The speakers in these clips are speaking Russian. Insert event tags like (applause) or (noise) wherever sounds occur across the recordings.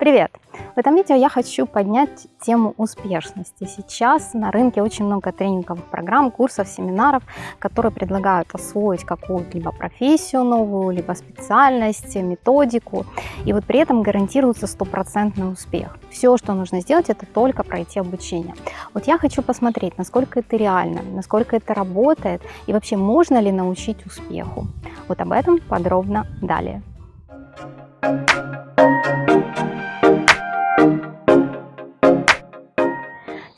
Привет! В этом видео я хочу поднять тему успешности. Сейчас на рынке очень много тренинговых программ, курсов, семинаров, которые предлагают освоить какую-либо профессию новую, либо специальность, методику. И вот при этом гарантируется стопроцентный успех. Все, что нужно сделать, это только пройти обучение. Вот я хочу посмотреть, насколько это реально, насколько это работает и вообще можно ли научить успеху. Вот об этом подробно далее.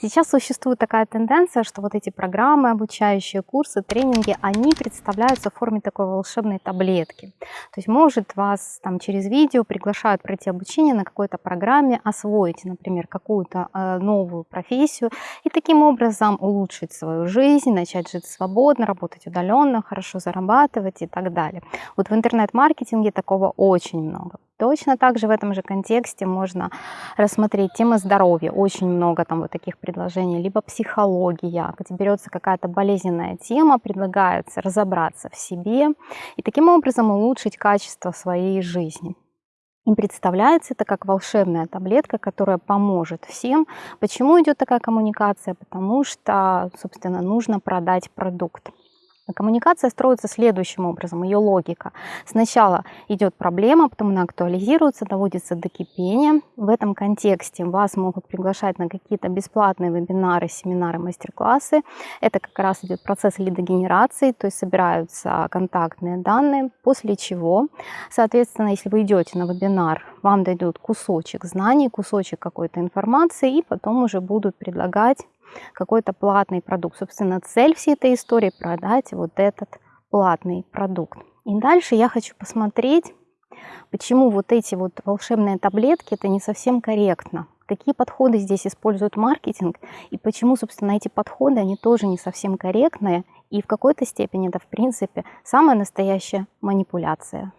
Сейчас существует такая тенденция, что вот эти программы, обучающие курсы, тренинги, они представляются в форме такой волшебной таблетки. То есть может вас там через видео приглашают пройти обучение на какой-то программе, освоить, например, какую-то э, новую профессию и таким образом улучшить свою жизнь, начать жить свободно, работать удаленно, хорошо зарабатывать и так далее. Вот в интернет-маркетинге такого очень много. Точно так же в этом же контексте можно рассмотреть тема здоровья. Очень много там вот таких предложений. Либо психология, где берется какая-то болезненная тема, предлагается разобраться в себе и таким образом улучшить качество своей жизни. Им представляется это как волшебная таблетка, которая поможет всем. Почему идет такая коммуникация? Потому что, собственно, нужно продать продукт. Коммуникация строится следующим образом, ее логика. Сначала идет проблема, потом она актуализируется, доводится до кипения. В этом контексте вас могут приглашать на какие-то бесплатные вебинары, семинары, мастер-классы. Это как раз идет процесс лидогенерации, то есть собираются контактные данные, после чего, соответственно, если вы идете на вебинар, вам дойдут кусочек знаний, кусочек какой-то информации, и потом уже будут предлагать какой-то платный продукт. Собственно, цель всей этой истории – продать вот этот платный продукт. И дальше я хочу посмотреть, почему вот эти вот волшебные таблетки – это не совсем корректно. Какие подходы здесь используют маркетинг и почему, собственно, эти подходы, они тоже не совсем корректные. И в какой-то степени это, в принципе, самая настоящая манипуляция.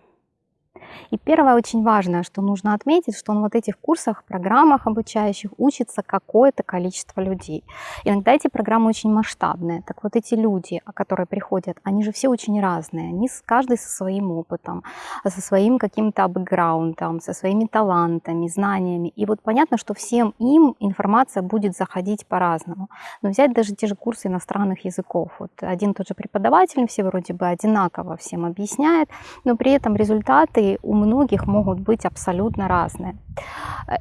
И первое очень важное, что нужно отметить, что на вот этих курсах, программах обучающих учится какое-то количество людей. Иногда эти программы очень масштабные. Так вот эти люди, которые приходят, они же все очень разные. Они каждый со своим опытом, со своим каким-то бэкграундом, со своими талантами, знаниями. И вот понятно, что всем им информация будет заходить по-разному. Но взять даже те же курсы иностранных языков. Вот один тот же преподаватель, все вроде бы одинаково всем объясняет, но при этом результаты у многих могут быть абсолютно разные.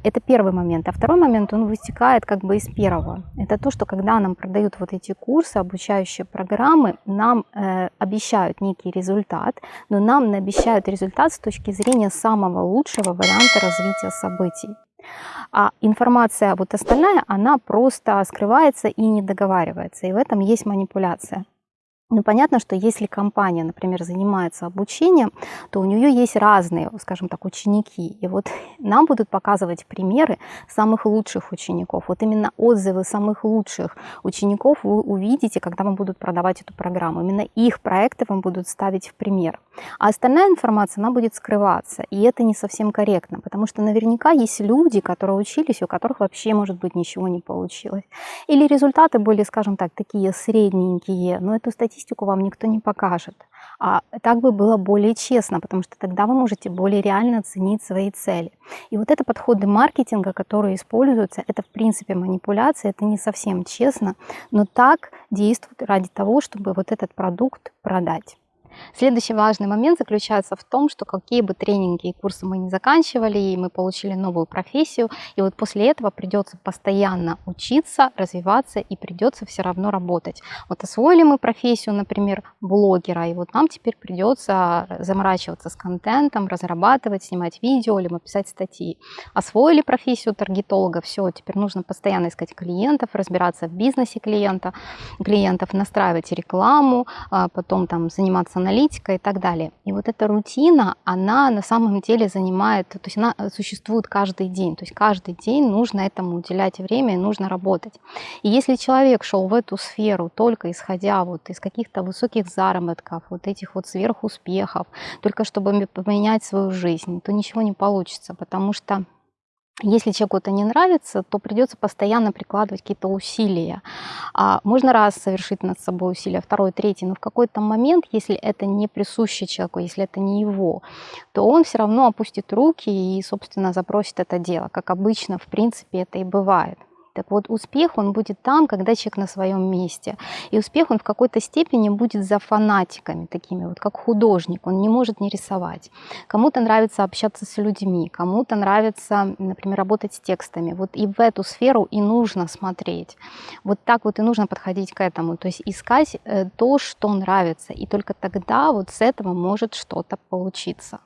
Это первый момент. А второй момент, он вытекает как бы из первого. Это то, что когда нам продают вот эти курсы, обучающие программы, нам э, обещают некий результат, но нам обещают результат с точки зрения самого лучшего варианта развития событий. А информация вот остальная, она просто скрывается и не договаривается. И в этом есть манипуляция. Ну, понятно, что если компания, например, занимается обучением, то у нее есть разные, скажем так, ученики. И вот (laughs) нам будут показывать примеры самых лучших учеников. Вот именно отзывы самых лучших учеников вы увидите, когда вам будут продавать эту программу. Именно их проекты вам будут ставить в пример. А остальная информация, она будет скрываться. И это не совсем корректно, потому что наверняка есть люди, которые учились, у которых вообще, может быть, ничего не получилось. Или результаты были, скажем так, такие средненькие, но эту статистику статистику вам никто не покажет. А так бы было более честно, потому что тогда вы можете более реально оценить свои цели. И вот это подходы маркетинга, которые используются, это в принципе манипуляция, это не совсем честно, но так действуют ради того, чтобы вот этот продукт продать. Следующий важный момент заключается в том, что какие бы тренинги и курсы мы не заканчивали, и мы получили новую профессию, и вот после этого придется постоянно учиться, развиваться, и придется все равно работать. Вот освоили мы профессию, например, блогера, и вот нам теперь придется заморачиваться с контентом, разрабатывать, снимать видео, либо писать статьи. Освоили профессию таргетолога, все, теперь нужно постоянно искать клиентов, разбираться в бизнесе клиента, клиентов, настраивать рекламу, а потом там заниматься аналитика и так далее. И вот эта рутина, она на самом деле занимает, то есть она существует каждый день. То есть каждый день нужно этому уделять время нужно работать. И если человек шел в эту сферу только исходя вот из каких-то высоких заработков, вот этих вот сверхуспехов, только чтобы поменять свою жизнь, то ничего не получится, потому что Если человеку это не нравится, то придется постоянно прикладывать какие-то усилия. А можно раз совершить над собой усилия, второй, третий, но в какой-то момент, если это не присуще человеку, если это не его, то он все равно опустит руки и, собственно, запросит это дело, как обычно, в принципе, это и бывает. Так вот, успех, он будет там, когда человек на своем месте. И успех, он в какой-то степени будет за фанатиками такими, вот как художник, он не может не рисовать. Кому-то нравится общаться с людьми, кому-то нравится, например, работать с текстами. Вот и в эту сферу и нужно смотреть. Вот так вот и нужно подходить к этому. То есть искать э, то, что нравится. И только тогда вот с этого может что-то получиться.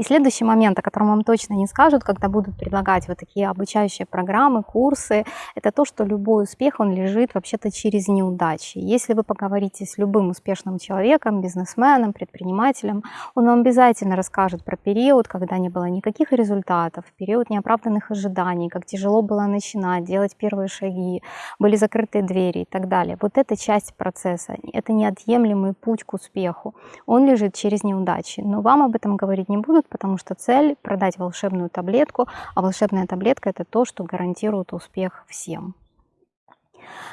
И следующий момент, о котором вам точно не скажут, когда будут предлагать вот такие обучающие программы, курсы, это то, что любой успех, он лежит вообще-то через неудачи. Если вы поговорите с любым успешным человеком, бизнесменом, предпринимателем, он вам обязательно расскажет про период, когда не было никаких результатов, период неоправданных ожиданий, как тяжело было начинать, делать первые шаги, были закрытые двери и так далее. Вот эта часть процесса, это неотъемлемый путь к успеху. Он лежит через неудачи. Но вам об этом говорить не будут, потому что цель продать волшебную таблетку, а волшебная таблетка это то, что гарантирует успех всем.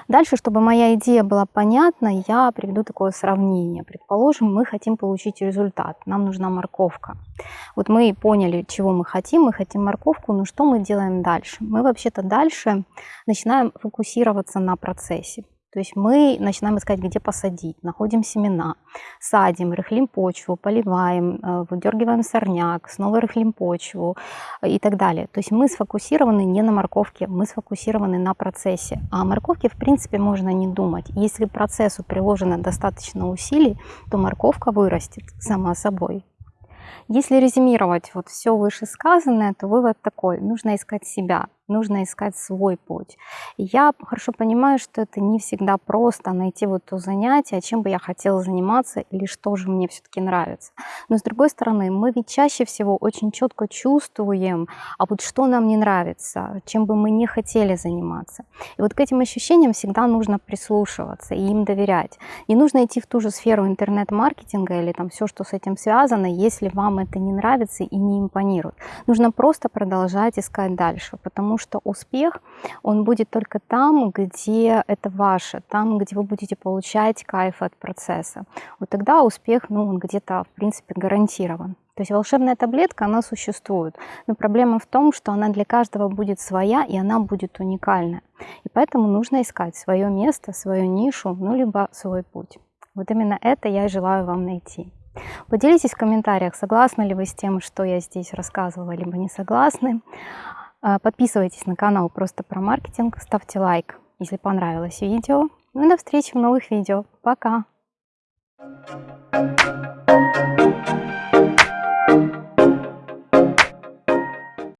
Дальше, чтобы моя идея была понятна, я приведу такое сравнение. Предположим, мы хотим получить результат, нам нужна морковка. Вот мы поняли, чего мы хотим, мы хотим морковку, но что мы делаем дальше? Мы вообще-то дальше начинаем фокусироваться на процессе. То есть мы начинаем искать, где посадить, находим семена, садим, рыхлим почву, поливаем, э, выдергиваем сорняк, снова рыхлим почву э, и так далее. То есть мы сфокусированы не на морковке, мы сфокусированы на процессе. А о морковке, в принципе, можно не думать. Если процессу приложено достаточно усилий, то морковка вырастет сама собой. Если резюмировать вот все вышесказанное, то вывод такой. Нужно искать себя, нужно искать свой путь. Я хорошо понимаю, что это не всегда просто найти вот то занятие, чем бы я хотела заниматься или что же мне все-таки нравится. Но с другой стороны, мы ведь чаще всего очень четко чувствуем, а вот что нам не нравится, чем бы мы не хотели заниматься. И вот к этим ощущениям всегда нужно прислушиваться и им доверять. Не нужно идти в ту же сферу интернет-маркетинга или там все, что с этим связано, если вам это не нравится и не импонирует. Нужно просто продолжать искать дальше, потому что успех, он будет только там, где это ваше, там, где вы будете получать кайф от процесса. Вот тогда успех, ну, он где-то, в принципе, гарантирован. То есть волшебная таблетка, она существует. Но проблема в том, что она для каждого будет своя, и она будет уникальная. И поэтому нужно искать свое место, свою нишу, ну, либо свой путь. Вот именно это я и желаю вам найти. Поделитесь в комментариях, согласны ли вы с тем, что я здесь рассказывала, либо не согласны. А, подписывайтесь на канал просто про маркетинг, ставьте лайк, если понравилось видео. Ну и до встречи в новых видео. Пока! Thank you.